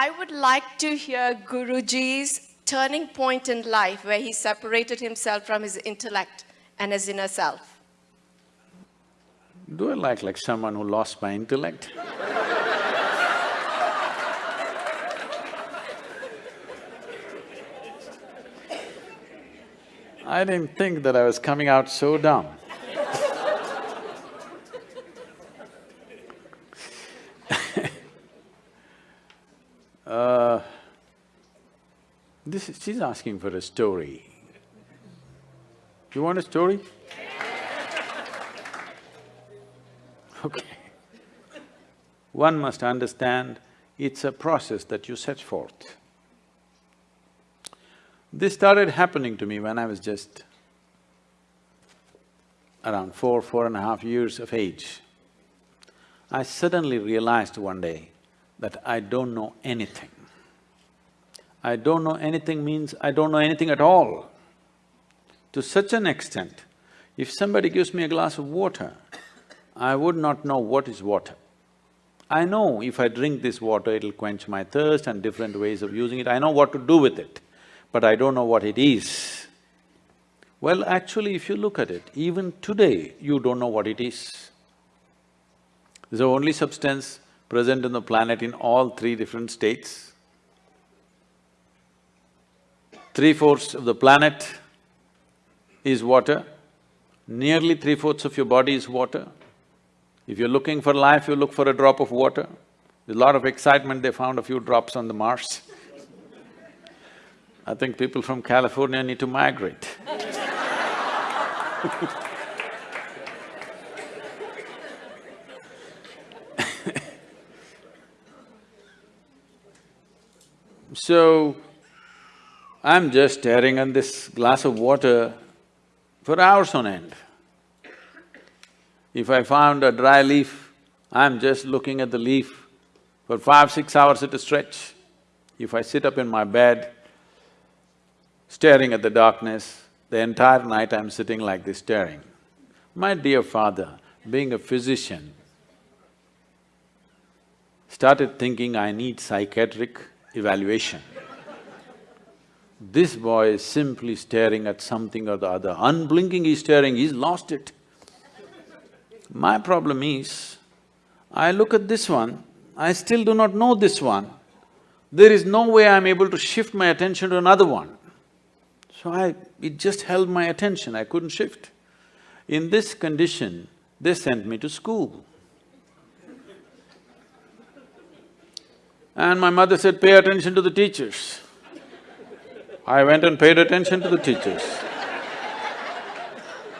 I would like to hear Guruji's turning point in life where he separated himself from his intellect and his inner self. Do I like like someone who lost my intellect? I didn't think that I was coming out so dumb. uh, this is… she's asking for a story. You want a story? Okay. One must understand it's a process that you set forth. This started happening to me when I was just around four, four and a half years of age. I suddenly realized one day that I don't know anything. I don't know anything means I don't know anything at all. To such an extent, if somebody gives me a glass of water, I would not know what is water. I know if I drink this water, it'll quench my thirst and different ways of using it, I know what to do with it but I don't know what it is. Well, actually, if you look at it, even today, you don't know what it is. It's the only substance present on the planet in all three different states. Three-fourths of the planet is water, nearly three-fourths of your body is water. If you're looking for life, you look for a drop of water. There's a lot of excitement, they found a few drops on the Mars. I think people from California need to migrate So, I'm just staring at this glass of water for hours on end. If I found a dry leaf, I'm just looking at the leaf for five, six hours at a stretch. If I sit up in my bed, staring at the darkness, the entire night I'm sitting like this staring. My dear father, being a physician, started thinking I need psychiatric evaluation. This boy is simply staring at something or the other, unblinking he's staring, he's lost it. My problem is, I look at this one, I still do not know this one. There is no way I'm able to shift my attention to another one. So I… it just held my attention, I couldn't shift. In this condition, they sent me to school. And my mother said, pay attention to the teachers. I went and paid attention to the teachers.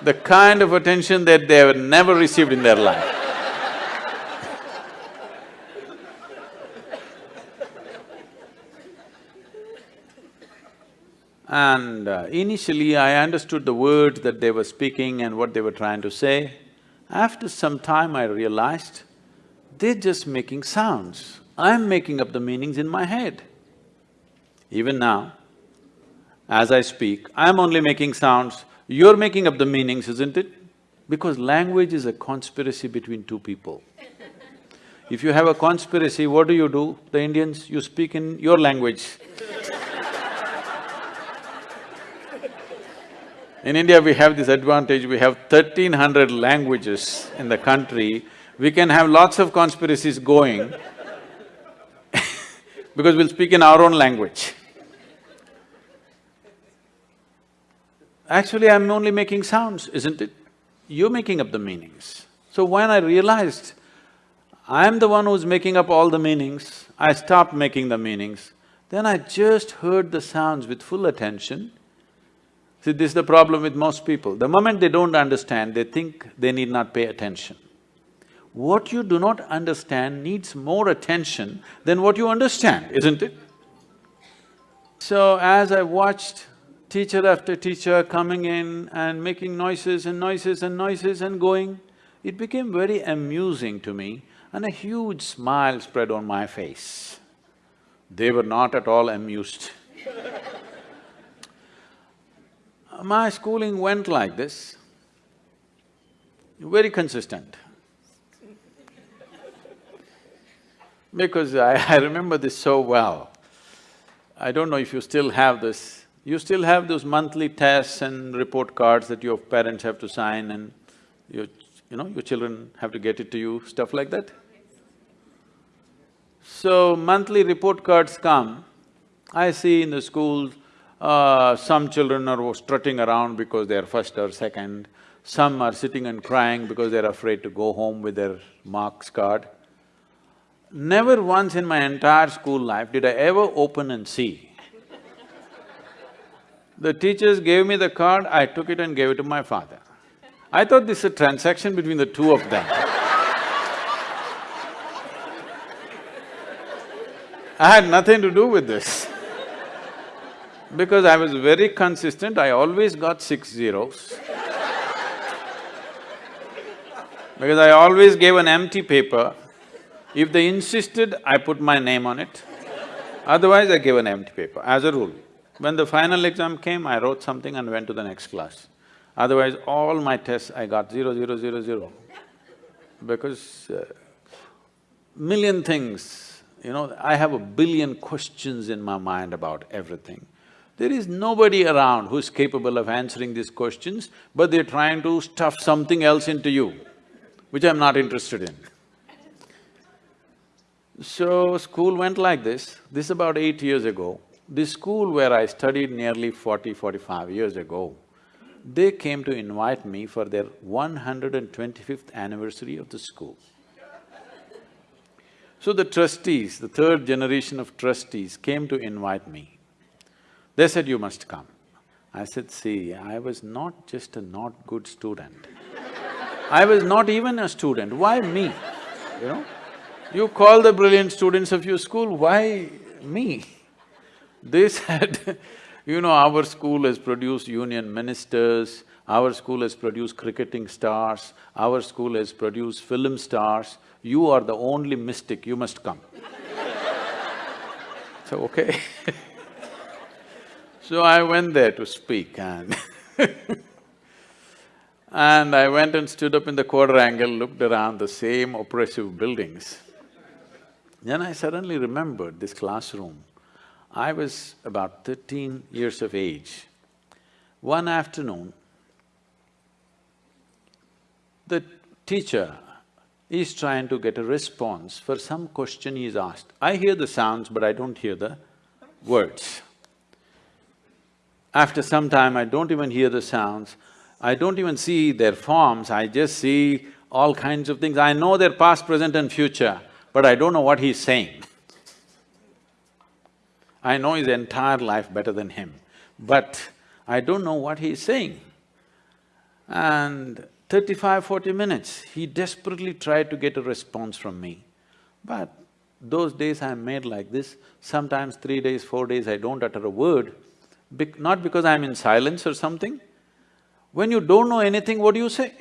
The kind of attention that they have never received in their life. And uh, initially I understood the words that they were speaking and what they were trying to say. After some time I realized, they're just making sounds. I'm making up the meanings in my head. Even now, as I speak, I'm only making sounds, you're making up the meanings, isn't it? Because language is a conspiracy between two people. If you have a conspiracy, what do you do? The Indians, you speak in your language In India, we have this advantage, we have thirteen hundred languages in the country, we can have lots of conspiracies going because we'll speak in our own language. Actually, I'm only making sounds, isn't it? You're making up the meanings. So when I realized I'm the one who's making up all the meanings, I stopped making the meanings, then I just heard the sounds with full attention See, this is the problem with most people. The moment they don't understand, they think they need not pay attention. What you do not understand needs more attention than what you understand, isn't it? So as I watched teacher after teacher coming in and making noises and noises and noises and going, it became very amusing to me and a huge smile spread on my face. They were not at all amused my schooling went like this, very consistent. Because I, I remember this so well. I don't know if you still have this. You still have those monthly tests and report cards that your parents have to sign and your, you know, your children have to get it to you, stuff like that? So, monthly report cards come, I see in the schools, uh, some children are strutting around because they're first or second, some are sitting and crying because they're afraid to go home with their marks card. Never once in my entire school life did I ever open and see. The teachers gave me the card, I took it and gave it to my father. I thought this is a transaction between the two of them. I had nothing to do with this. Because I was very consistent, I always got six zeros. Because I always gave an empty paper if they insisted, I put my name on it. Otherwise, I gave an empty paper, as a rule. When the final exam came, I wrote something and went to the next class. Otherwise, all my tests, I got zero, zero, zero, zero. Because uh, million things, you know, I have a billion questions in my mind about everything. There is nobody around who's capable of answering these questions, but they're trying to stuff something else into you, which I'm not interested in. So, school went like this. This about eight years ago. This school where I studied nearly 40, 45 years ago, they came to invite me for their 125th anniversary of the school. So the trustees, the third generation of trustees came to invite me. They said, you must come. I said, see, I was not just a not good student. I was not even a student, why me, you know? You call the brilliant students of your school, why me? They said, you know, our school has produced union ministers, our school has produced cricketing stars, our school has produced film stars, you are the only mystic, you must come. so, okay So I went there to speak and and I went and stood up in the quadrangle, looked around the same oppressive buildings. Then I suddenly remembered this classroom. I was about thirteen years of age. One afternoon, the teacher is trying to get a response for some question he asked. I hear the sounds, but I don't hear the words. After some time, I don't even hear the sounds, I don't even see their forms, I just see all kinds of things. I know their past, present and future but I don't know what he's saying. I know his entire life better than him, but I don't know what he's saying. And 35, 40 minutes, he desperately tried to get a response from me. But those days I'm made like this, sometimes three days, four days I don't utter a word, not because I'm in silence or something. When you don't know anything, what do you say?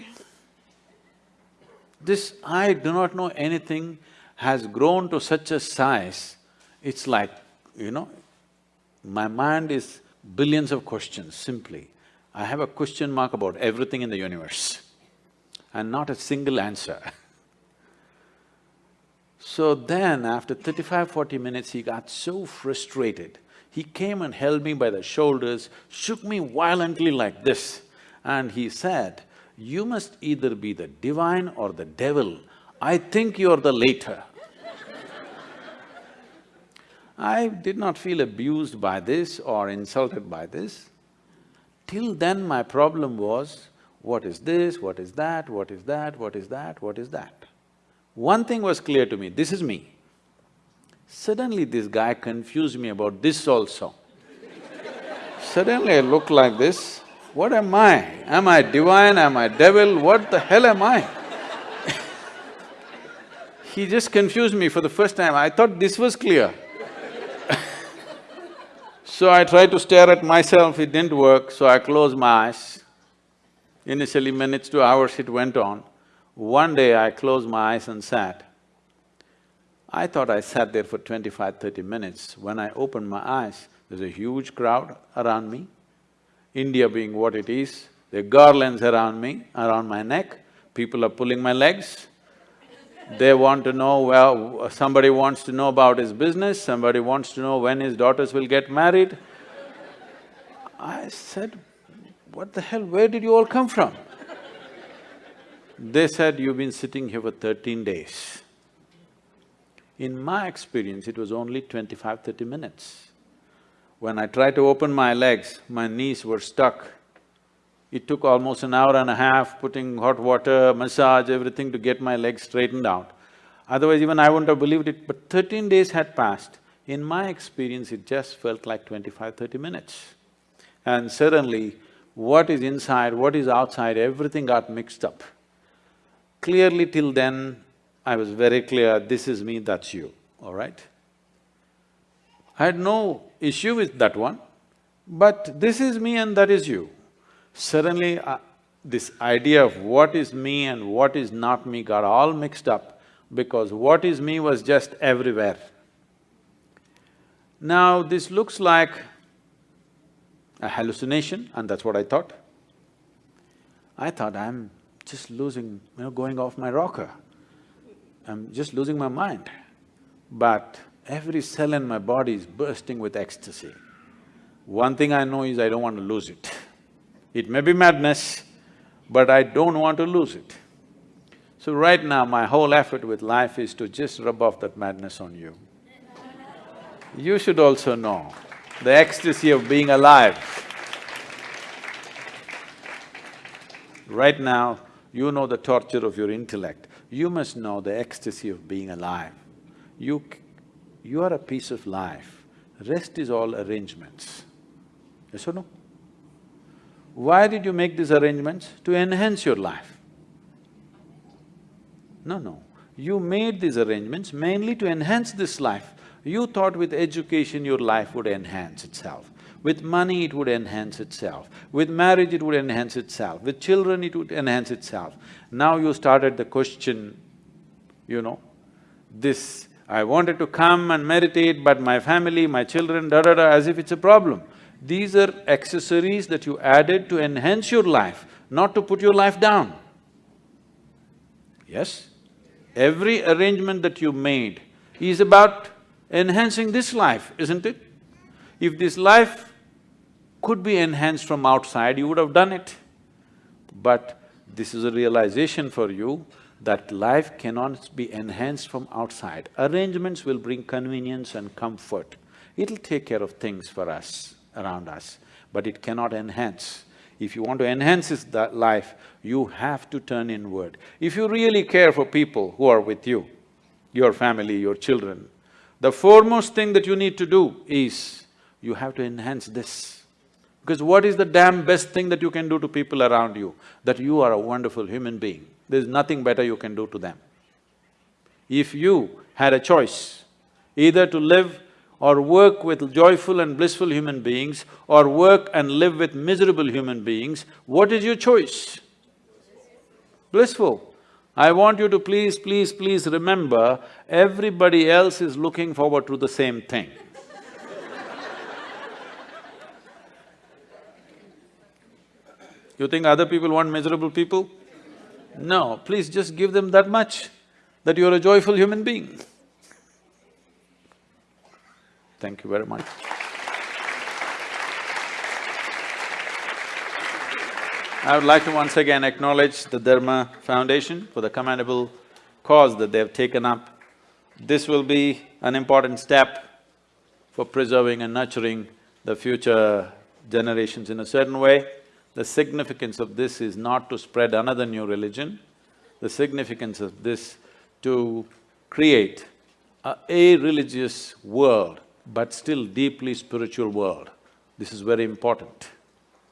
This, I do not know anything, has grown to such a size, it's like, you know, my mind is billions of questions, simply. I have a question mark about everything in the universe and not a single answer. So then, after 35, 40 minutes, he got so frustrated. He came and held me by the shoulders, shook me violently like this, and he said, you must either be the divine or the devil I think you're the later. I did not feel abused by this or insulted by this. Till then my problem was, what is this, what is that, what is that, what is that, what is that? One thing was clear to me, this is me. Suddenly this guy confused me about this also. Suddenly I look like this, what am I? Am I divine, am I devil, what the hell am I? He just confused me for the first time, I thought this was clear. So I tried to stare at myself, it didn't work, so I closed my eyes. Initially minutes to hours it went on. One day I closed my eyes and sat. I thought I sat there for 25, 30 minutes. When I opened my eyes, there's a huge crowd around me. India being what it is, there are garlands around me, around my neck, people are pulling my legs. They want to know, well, somebody wants to know about his business, somebody wants to know when his daughters will get married. I said, what the hell, where did you all come from? They said, you've been sitting here for thirteen days. In my experience, it was only 25, 30 minutes. When I tried to open my legs, my knees were stuck. It took almost an hour and a half, putting hot water, massage, everything to get my legs straightened out. Otherwise, even I wouldn't have believed it, but thirteen days had passed. In my experience, it just felt like 25, 30 minutes. And suddenly, what is inside, what is outside, everything got mixed up. Clearly till then, I was very clear, this is me, that's you, all right? I had no issue with that one, but this is me and that is you. Suddenly, uh, this idea of what is me and what is not me got all mixed up because what is me was just everywhere. Now, this looks like a hallucination and that's what I thought. I thought I'm just losing, you know, going off my rocker. I'm just losing my mind. But every cell in my body is bursting with ecstasy. One thing I know is I don't want to lose it. It may be madness, but I don't want to lose it. So right now, my whole effort with life is to just rub off that madness on you. You should also know the ecstasy of being alive. Right now, you know the torture of your intellect. You must know the ecstasy of being alive. You… you are a piece of life. Rest is all arrangements. Yes or no? Why did you make these arrangements? To enhance your life. No, no. You made these arrangements mainly to enhance this life. You thought with education your life would enhance itself. With money it would enhance itself. With marriage it would enhance itself. With children it would enhance itself. Now you started the question, you know, this, I wanted to come and meditate but my family, my children, da-da-da, as if it's a problem. These are accessories that you added to enhance your life, not to put your life down. Yes? Every arrangement that you made is about enhancing this life, isn't it? If this life could be enhanced from outside, you would have done it. But this is a realization for you that life cannot be enhanced from outside. Arrangements will bring convenience and comfort. It'll take care of things for us around us, but it cannot enhance. If you want to enhance this life, you have to turn inward. If you really care for people who are with you, your family, your children, the foremost thing that you need to do is, you have to enhance this. Because what is the damn best thing that you can do to people around you? That you are a wonderful human being. There's nothing better you can do to them. If you had a choice, either to live or work with joyful and blissful human beings or work and live with miserable human beings, what is your choice? Blissful. I want you to please, please, please remember, everybody else is looking forward to the same thing. you think other people want miserable people? No, please just give them that much, that you're a joyful human being. Thank you very much. I would like to once again acknowledge the Dharma Foundation for the commendable cause that they have taken up. This will be an important step for preserving and nurturing the future generations in a certain way. The significance of this is not to spread another new religion, the significance of this to create a, a religious world but still deeply spiritual world. This is very important.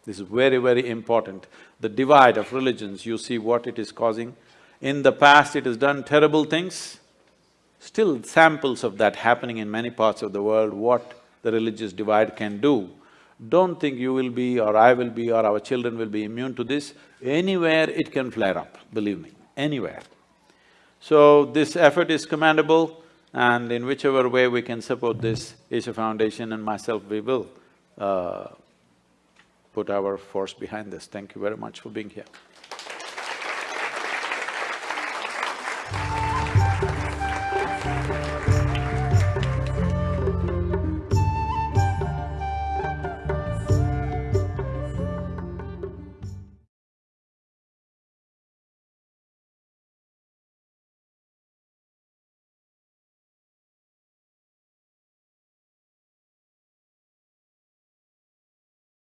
This is very, very important. The divide of religions, you see what it is causing. In the past, it has done terrible things. Still samples of that happening in many parts of the world, what the religious divide can do. Don't think you will be or I will be or our children will be immune to this. Anywhere it can flare up, believe me, anywhere. So this effort is commendable and in whichever way we can support this Isha Foundation and myself, we will uh, put our force behind this. Thank you very much for being here.